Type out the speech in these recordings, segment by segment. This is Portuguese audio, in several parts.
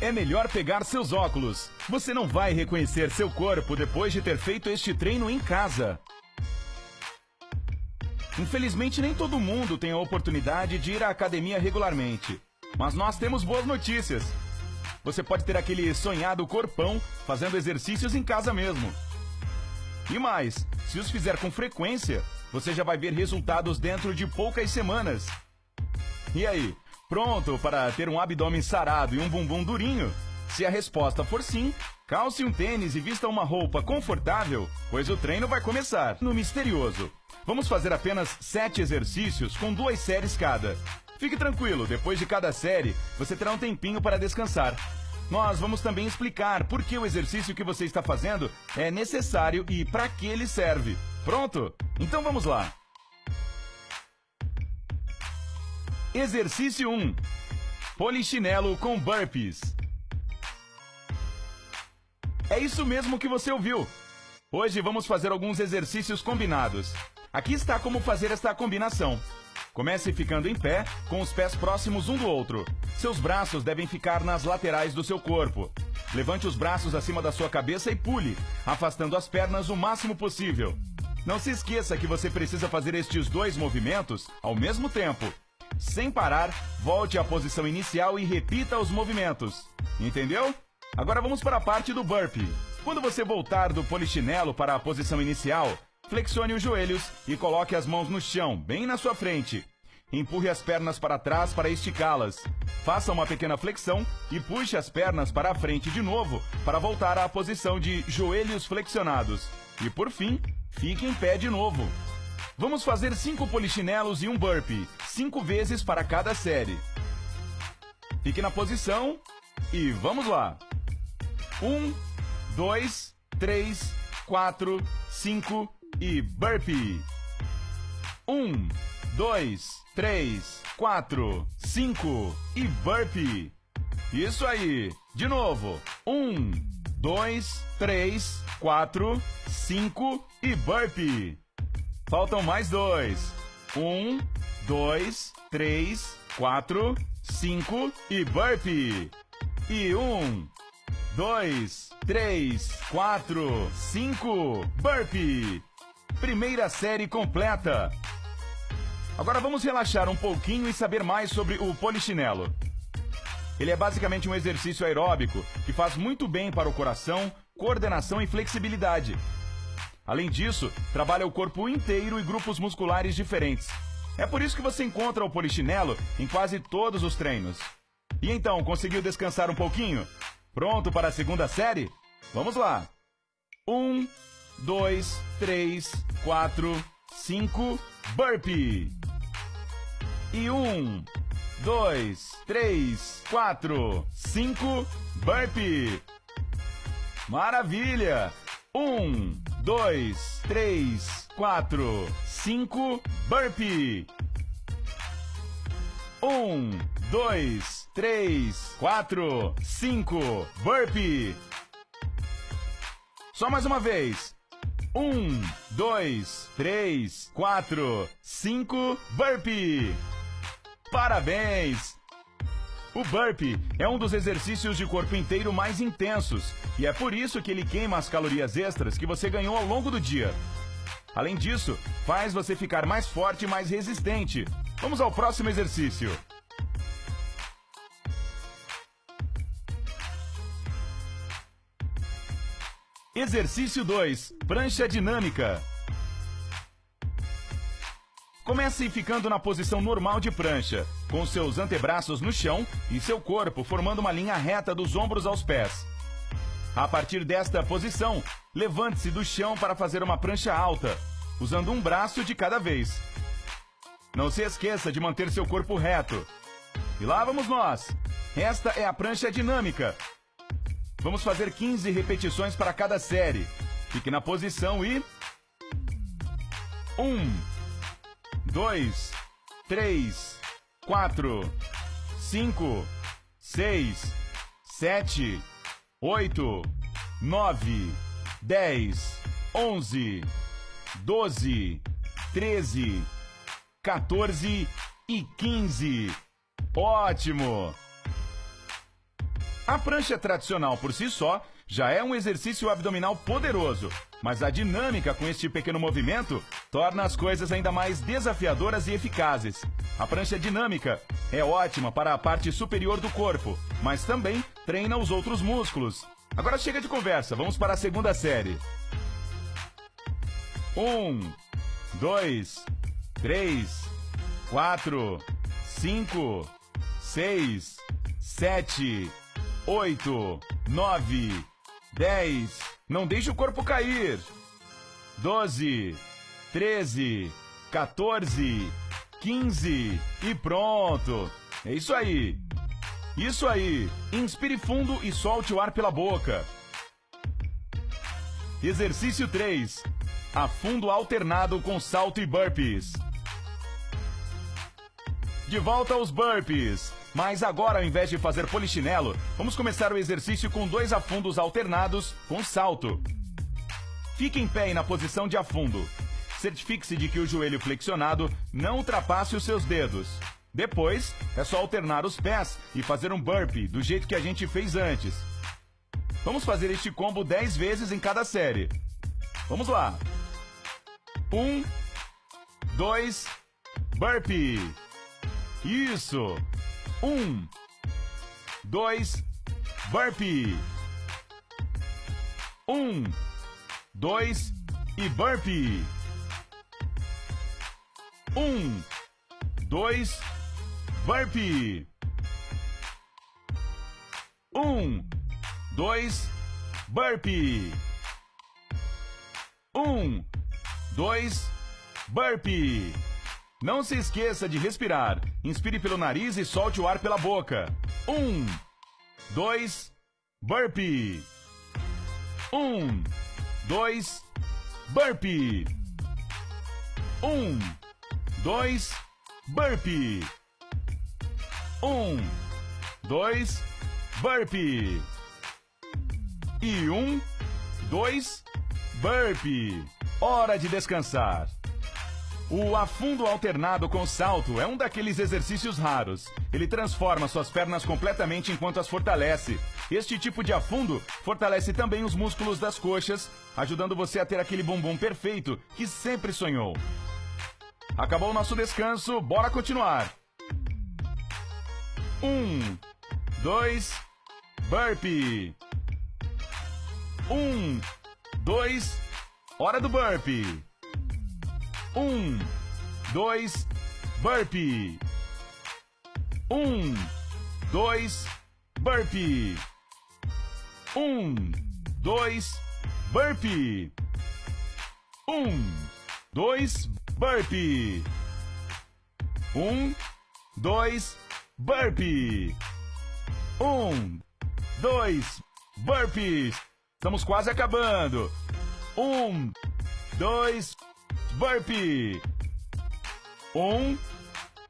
é melhor pegar seus óculos. Você não vai reconhecer seu corpo depois de ter feito este treino em casa. Infelizmente, nem todo mundo tem a oportunidade de ir à academia regularmente. Mas nós temos boas notícias. Você pode ter aquele sonhado corpão fazendo exercícios em casa mesmo. E mais, se os fizer com frequência, você já vai ver resultados dentro de poucas semanas. E aí, pronto para ter um abdômen sarado e um bumbum durinho? Se a resposta for sim, calce um tênis e vista uma roupa confortável, pois o treino vai começar. No Misterioso, vamos fazer apenas sete exercícios com duas séries cada. Fique tranquilo, depois de cada série, você terá um tempinho para descansar. Nós vamos também explicar por que o exercício que você está fazendo é necessário e para que ele serve. Pronto? Então vamos lá. Exercício 1. Polichinelo com burpees. É isso mesmo que você ouviu. Hoje vamos fazer alguns exercícios combinados. Aqui está como fazer esta combinação. Comece ficando em pé, com os pés próximos um do outro. Seus braços devem ficar nas laterais do seu corpo. Levante os braços acima da sua cabeça e pule, afastando as pernas o máximo possível. Não se esqueça que você precisa fazer estes dois movimentos ao mesmo tempo. Sem parar, volte à posição inicial e repita os movimentos. Entendeu? Agora vamos para a parte do burpee. Quando você voltar do polichinelo para a posição inicial, flexione os joelhos e coloque as mãos no chão, bem na sua frente. Empurre as pernas para trás para esticá-las. Faça uma pequena flexão e puxe as pernas para a frente de novo para voltar à posição de joelhos flexionados. E por fim, fique em pé de novo. Vamos fazer cinco polichinelos e um burpee, cinco vezes para cada série. Fique na posição e vamos lá. Um, dois, três, quatro, cinco e burpee. Um, dois, três, quatro, cinco e burpee. Isso aí. De novo. Um, dois, três, quatro, cinco e burpee. Faltam mais dois. Um, dois, três, quatro, cinco e burpee. E um, dois, três, quatro, cinco, burpee. Primeira série completa. Agora vamos relaxar um pouquinho e saber mais sobre o polichinelo. Ele é basicamente um exercício aeróbico que faz muito bem para o coração, coordenação e flexibilidade. Além disso, trabalha o corpo inteiro e grupos musculares diferentes. É por isso que você encontra o polichinelo em quase todos os treinos. E então, conseguiu descansar um pouquinho? Pronto para a segunda série? Vamos lá! Um, dois, três, quatro, cinco, burpee! E um, dois, três, quatro, cinco, burpee. Maravilha! Um, dois, três, quatro, cinco, burpee. Um, dois, três, quatro, cinco, burpee. Só mais uma vez. Um, dois, três, quatro, cinco, burpee. Parabéns! O burpee é um dos exercícios de corpo inteiro mais intensos e é por isso que ele queima as calorias extras que você ganhou ao longo do dia. Além disso, faz você ficar mais forte e mais resistente. Vamos ao próximo exercício. Exercício 2: Prancha dinâmica. Comece ficando na posição normal de prancha, com seus antebraços no chão e seu corpo formando uma linha reta dos ombros aos pés. A partir desta posição, levante-se do chão para fazer uma prancha alta, usando um braço de cada vez. Não se esqueça de manter seu corpo reto. E lá vamos nós! Esta é a prancha dinâmica. Vamos fazer 15 repetições para cada série. Fique na posição e. 1. Um dois, três, quatro, cinco, seis, sete, oito, nove, dez, onze, doze, treze, 14 e 15. Ótimo! A prancha tradicional por si só já é um exercício abdominal poderoso, mas a dinâmica com este pequeno movimento torna as coisas ainda mais desafiadoras e eficazes. A prancha dinâmica é ótima para a parte superior do corpo, mas também treina os outros músculos. Agora chega de conversa, vamos para a segunda série. Um, dois, três, quatro, cinco, seis, sete, oito, nove, dez. Não deixe o corpo cair. Doze, treze, 14, 15 e pronto. É isso aí. Isso aí. Inspire fundo e solte o ar pela boca. Exercício 3. Afundo alternado com salto e burpees. De volta aos burpees. Mas agora, ao invés de fazer polichinelo, vamos começar o exercício com dois afundos alternados com salto. Fique em pé e na posição de afundo. Certifique-se de que o joelho flexionado não ultrapasse os seus dedos. Depois, é só alternar os pés e fazer um burpee do jeito que a gente fez antes. Vamos fazer este combo 10 vezes em cada série. Vamos lá. Um, dois, burpee. Isso. Um, dois, burpee. Um, dois e burpee. Um, dois, burpee. Um, dois, burpee. Um, dois, burpee. Não se esqueça de respirar. Inspire pelo nariz e solte o ar pela boca. Um, dois, burpee. Um, dois, burpee. Um, dois, burpee. Um, dois, burpee. E um, dois, burpee. Hora de descansar. O afundo alternado com salto é um daqueles exercícios raros. Ele transforma suas pernas completamente enquanto as fortalece. Este tipo de afundo fortalece também os músculos das coxas, ajudando você a ter aquele bumbum perfeito que sempre sonhou. Acabou o nosso descanso, bora continuar. Um, dois, burpee. Um, dois, hora do burpee. Um, dois, burpee. Um, dois, burpee. Um, dois, burpee. Um, dois, burpee. Um, dois, burpee. Um, dois, burpees. Estamos quase acabando. Um, dois, burpee. Um,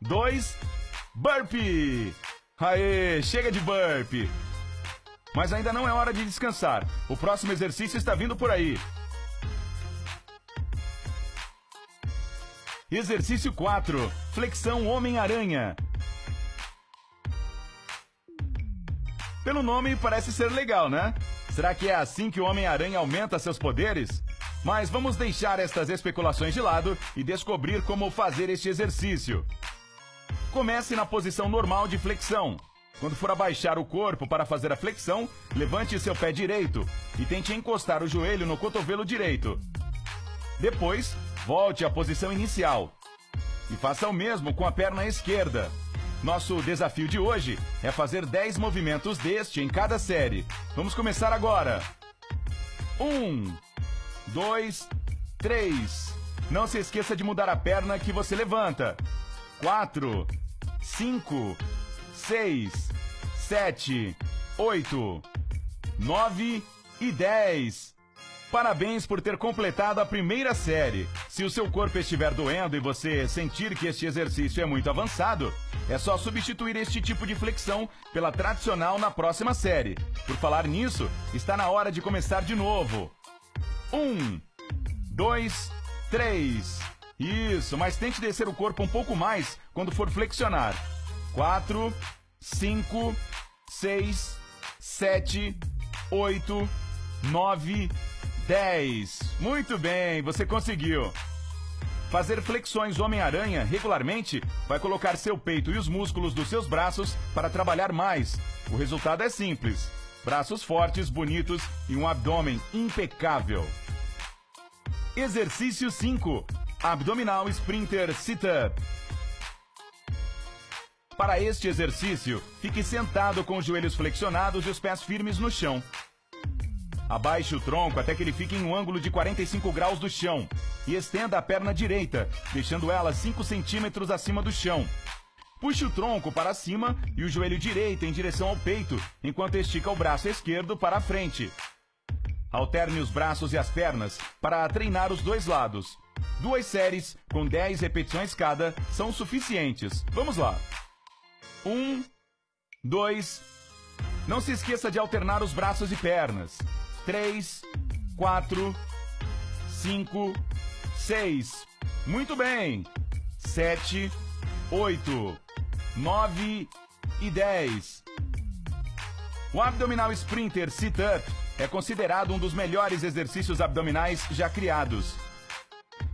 dois, burpee. Aê, chega de burpee. Mas ainda não é hora de descansar. O próximo exercício está vindo por aí. Exercício 4. Flexão Homem-Aranha. Pelo nome parece ser legal, né? Será que é assim que o Homem-Aranha aumenta seus poderes? Mas vamos deixar estas especulações de lado e descobrir como fazer este exercício. Comece na posição normal de flexão. Quando for abaixar o corpo para fazer a flexão, levante seu pé direito e tente encostar o joelho no cotovelo direito. Depois, volte à posição inicial. E faça o mesmo com a perna esquerda. Nosso desafio de hoje é fazer 10 movimentos deste em cada série. Vamos começar agora. 1, um, dois, três. Não se esqueça de mudar a perna que você levanta. Quatro, cinco, seis, sete, oito, nove e dez. Parabéns por ter completado a primeira série. Se o seu corpo estiver doendo e você sentir que este exercício é muito avançado, é só substituir este tipo de flexão pela tradicional na próxima série. Por falar nisso, está na hora de começar de novo. Um, dois, três. Isso, mas tente descer o corpo um pouco mais quando for flexionar. Quatro, cinco, seis, sete, oito, nove, dez. Muito bem, você conseguiu. Fazer flexões Homem-Aranha regularmente vai colocar seu peito e os músculos dos seus braços para trabalhar mais. O resultado é simples: braços fortes, bonitos e um abdômen impecável. Exercício 5: Abdominal Sprinter Sit-Up. Para este exercício, fique sentado com os joelhos flexionados e os pés firmes no chão. Abaixe o tronco até que ele fique em um ângulo de 45 graus do chão e estenda a perna direita, deixando ela 5 centímetros acima do chão. Puxe o tronco para cima e o joelho direito em direção ao peito, enquanto estica o braço esquerdo para a frente. Alterne os braços e as pernas para treinar os dois lados. Duas séries, com 10 repetições cada, são suficientes. Vamos lá! Um, dois. Não se esqueça de alternar os braços e pernas. Três, quatro, cinco, seis. Muito bem. Sete, oito, nove e dez. O abdominal sprinter sit-up é considerado um dos melhores exercícios abdominais já criados.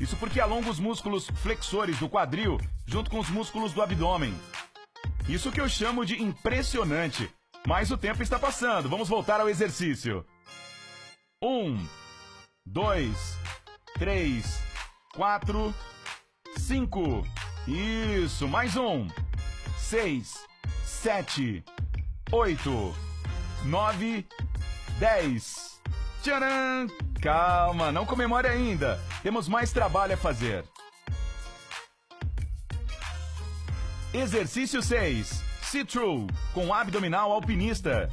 Isso porque alonga os músculos flexores do quadril junto com os músculos do abdômen. Isso que eu chamo de impressionante. Mas o tempo está passando. Vamos voltar ao exercício. Um, dois, três, quatro, cinco. Isso, mais um. Seis, sete, oito, nove, dez. Tcharam! Calma, não comemore ainda. Temos mais trabalho a fazer. Exercício 6. See-through, com abdominal alpinista.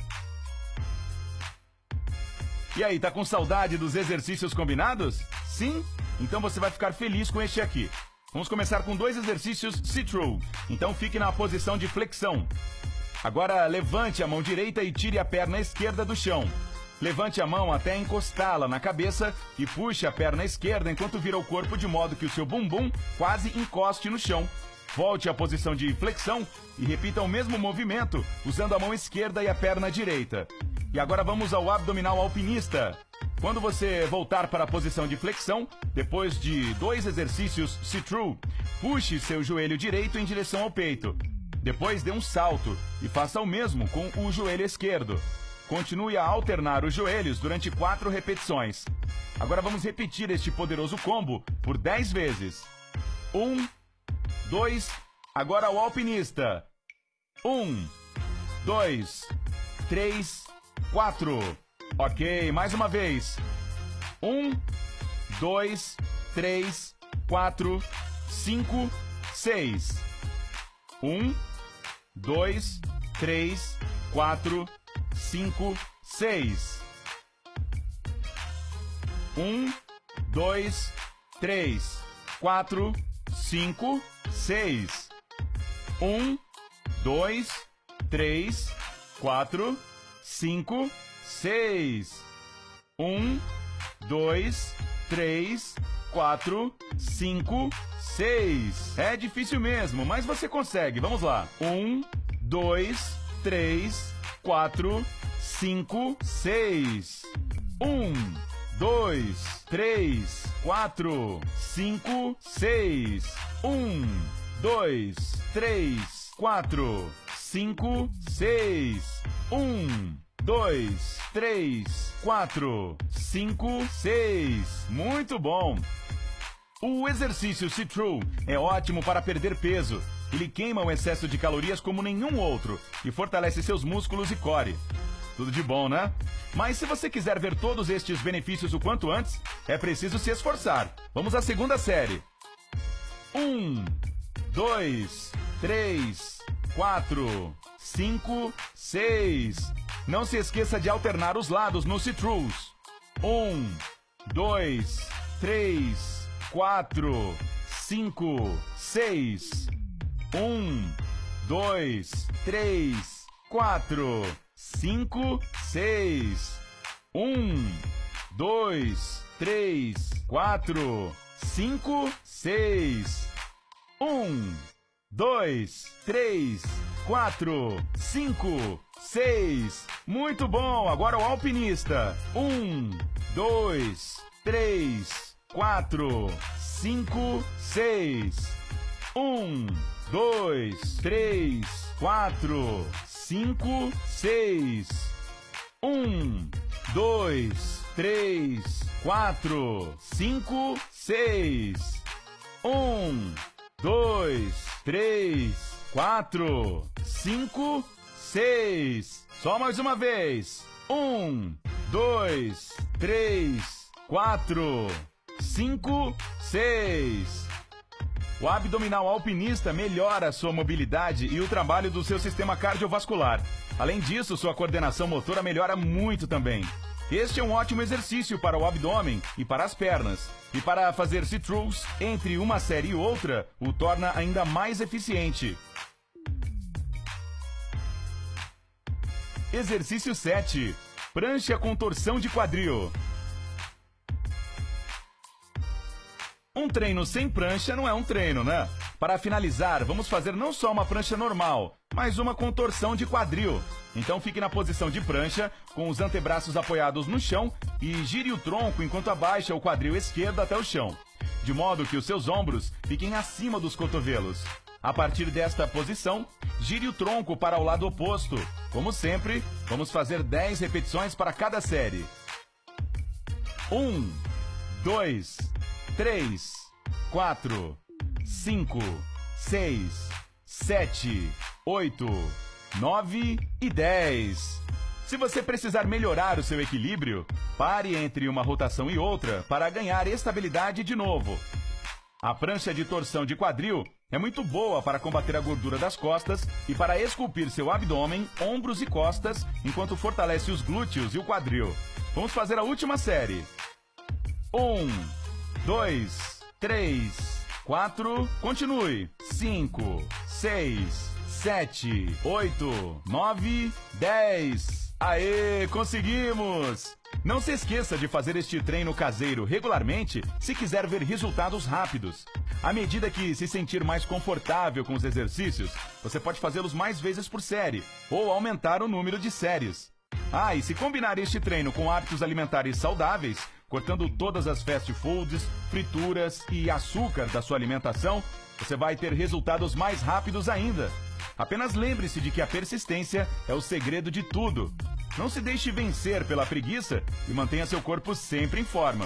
E aí, tá com saudade dos exercícios combinados? Sim? Então você vai ficar feliz com este aqui. Vamos começar com dois exercícios see-through. Então fique na posição de flexão. Agora levante a mão direita e tire a perna esquerda do chão. Levante a mão até encostá-la na cabeça e puxe a perna esquerda enquanto vira o corpo de modo que o seu bumbum quase encoste no chão. Volte à posição de flexão e repita o mesmo movimento usando a mão esquerda e a perna direita. E agora vamos ao abdominal alpinista. Quando você voltar para a posição de flexão, depois de dois exercícios sit-through, puxe seu joelho direito em direção ao peito. Depois dê um salto e faça o mesmo com o joelho esquerdo. Continue a alternar os joelhos durante quatro repetições. Agora vamos repetir este poderoso combo por 10 vezes. 1, um, dois. Agora o alpinista. Um, dois, três, quatro. Ok, mais uma vez. Um, dois, três, quatro, cinco, seis. Um, dois, três, quatro, cinco, seis. Um, dois, três, quatro, cinco, seis. Um, dois, três, quatro, cinco, seis. Um, dois, três, quatro, cinco, seis. É difícil mesmo, mas você consegue. Vamos lá. Um, dois, três, quatro, cinco, seis. Um, dois, três, quatro, cinco, seis. Um, dois, três, quatro, cinco, seis. Um, dois, três, quatro, cinco, seis. Muito bom! O exercício sit-through é ótimo para perder peso. Ele queima o excesso de calorias como nenhum outro e fortalece seus músculos e core. Tudo de bom, né? Mas se você quiser ver todos estes benefícios o quanto antes, é preciso se esforçar. Vamos à segunda série. Um, dois, três, quatro, cinco, seis. Não se esqueça de alternar os lados nos sit-throughs. Um, dois, três, quatro, cinco, seis. Um, dois, três, quatro, cinco, seis. Um, dois, três, quatro, cinco, seis. Um, dois, três, quatro, cinco, seis. Muito bom, agora o alpinista. Um, dois, três, quatro, cinco, seis. Um, dois, três, quatro, cinco, seis. Um, dois, três, quatro, cinco, seis. Um, dois, três, quatro, cinco, seis. Só mais uma vez. Um, dois, três, quatro, cinco, seis. O abdominal alpinista melhora sua mobilidade e o trabalho do seu sistema cardiovascular. Além disso, sua coordenação motora melhora muito também. Este é um ótimo exercício para o abdômen e para as pernas. E para fazer sit-throughs entre uma série e outra, o torna ainda mais eficiente. Exercício 7. Prancha com torção de quadril. Um treino sem prancha não é um treino, né? Para finalizar, vamos fazer não só uma prancha normal, mas uma contorção de quadril. Então fique na posição de prancha, com os antebraços apoiados no chão e gire o tronco enquanto abaixa o quadril esquerdo até o chão, de modo que os seus ombros fiquem acima dos cotovelos. A partir desta posição, gire o tronco para o lado oposto. Como sempre, vamos fazer 10 repetições para cada série. 1, 2, 3, 4, 5, 6, 7, 8, 9 e 10. Se você precisar melhorar o seu equilíbrio, pare entre uma rotação e outra para ganhar estabilidade de novo. A prancha de torção de quadril é muito boa para combater a gordura das costas e para esculpir seu abdômen, ombros e costas, enquanto fortalece os glúteos e o quadril. Vamos fazer a última série. 1, 2, 3, 4, continue. 5, 6, 7, 8, 9, 10. Aê, conseguimos! Não se esqueça de fazer este treino caseiro regularmente se quiser ver resultados rápidos. À medida que se sentir mais confortável com os exercícios, você pode fazê-los mais vezes por série ou aumentar o número de séries. Ah, e se combinar este treino com hábitos alimentares saudáveis, cortando todas as fast foods, frituras e açúcar da sua alimentação, você vai ter resultados mais rápidos ainda. Apenas lembre-se de que a persistência é o segredo de tudo. Não se deixe vencer pela preguiça e mantenha seu corpo sempre em forma.